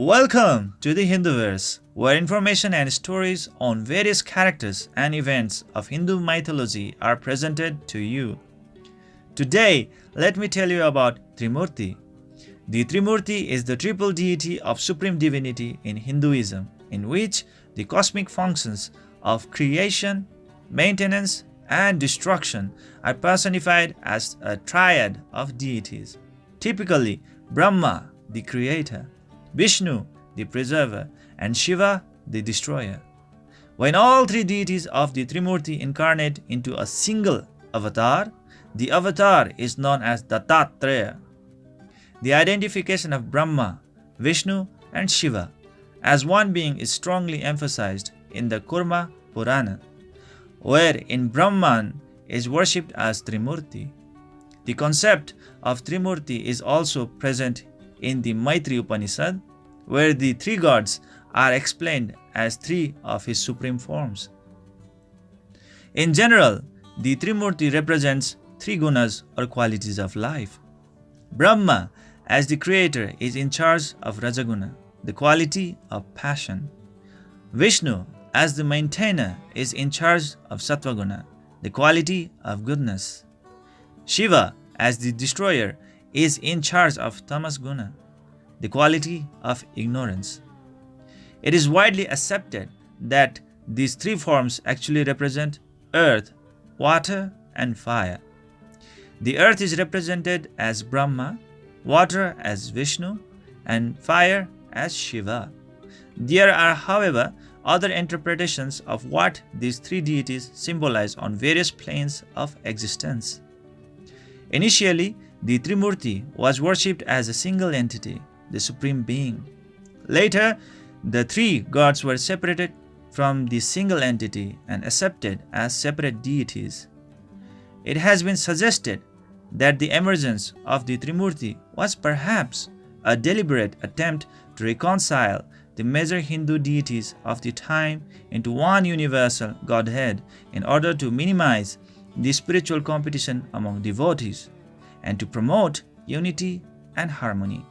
Welcome to the Hinduverse, where information and stories on various characters and events of Hindu mythology are presented to you. Today, let me tell you about Trimurti. The Trimurti is the triple deity of supreme divinity in Hinduism, in which the cosmic functions of creation, maintenance, and destruction are personified as a triad of deities. Typically, Brahma, the creator, Vishnu, the preserver, and Shiva, the destroyer. When all three deities of the Trimurti incarnate into a single avatar, the avatar is known as Dattatreya. The identification of Brahma, Vishnu, and Shiva as one being is strongly emphasized in the Kurma Purana, where in Brahman is worshipped as Trimurti. The concept of Trimurti is also present in the Maitri Upanishad, where the three gods are explained as three of his supreme forms. In general, the Trimurti represents three gunas or qualities of life. Brahma, as the creator, is in charge of Rajaguna, the quality of passion. Vishnu, as the maintainer, is in charge of Sattvaguna, the quality of goodness. Shiva, as the destroyer, is in charge of Tamas Guna, the quality of ignorance. It is widely accepted that these three forms actually represent earth, water, and fire. The earth is represented as Brahma, water as Vishnu, and fire as Shiva. There are, however, other interpretations of what these three deities symbolize on various planes of existence. Initially, the Trimurti was worshipped as a single entity, the Supreme Being. Later, the three gods were separated from the single entity and accepted as separate deities. It has been suggested that the emergence of the Trimurti was perhaps a deliberate attempt to reconcile the major Hindu deities of the time into one universal Godhead in order to minimize the spiritual competition among devotees and to promote unity and harmony.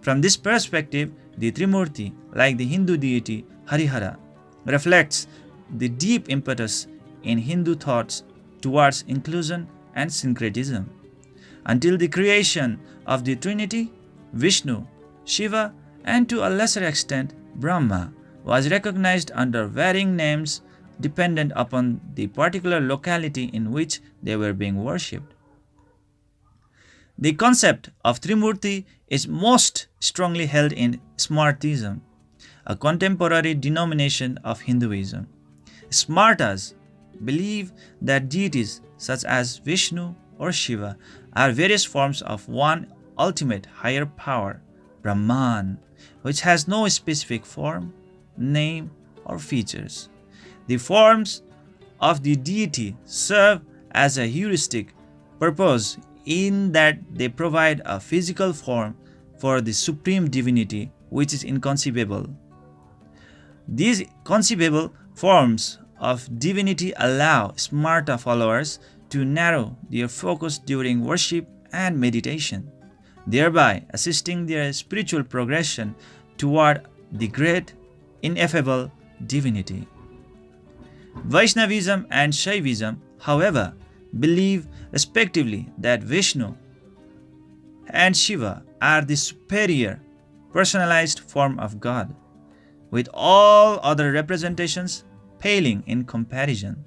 From this perspective, the Trimurti, like the Hindu deity Harihara, reflects the deep impetus in Hindu thoughts towards inclusion and syncretism. Until the creation of the Trinity, Vishnu, Shiva, and to a lesser extent Brahma was recognized under varying names dependent upon the particular locality in which they were being worshipped. The concept of Trimurti is most strongly held in Smartism, a contemporary denomination of Hinduism. Smartas believe that deities such as Vishnu or Shiva are various forms of one ultimate higher power, Brahman, which has no specific form, name, or features. The forms of the deity serve as a heuristic purpose in that they provide a physical form for the supreme divinity which is inconceivable. These conceivable forms of divinity allow Smarta followers to narrow their focus during worship and meditation, thereby assisting their spiritual progression toward the great, ineffable divinity. Vaishnavism and Shaivism, however, believe respectively that Vishnu and Shiva are the superior personalized form of God, with all other representations paling in comparison.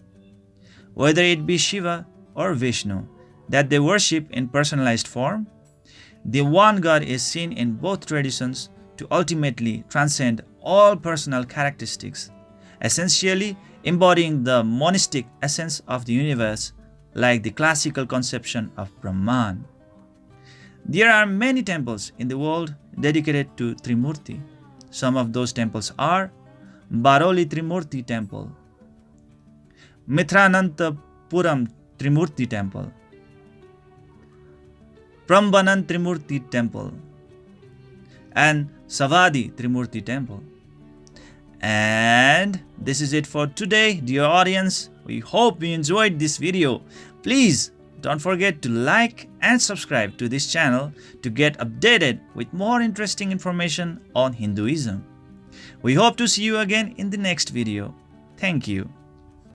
Whether it be Shiva or Vishnu that they worship in personalized form, the one God is seen in both traditions to ultimately transcend all personal characteristics, essentially embodying the monistic essence of the universe like the classical conception of Brahman. There are many temples in the world dedicated to Trimurti. Some of those temples are Baroli Trimurti Temple, Mithranantapuram Trimurti Temple, Prambanan Trimurti Temple, and Savadi Trimurti Temple. And this is it for today, dear audience. We hope you enjoyed this video. Please don't forget to like and subscribe to this channel to get updated with more interesting information on Hinduism. We hope to see you again in the next video. Thank you.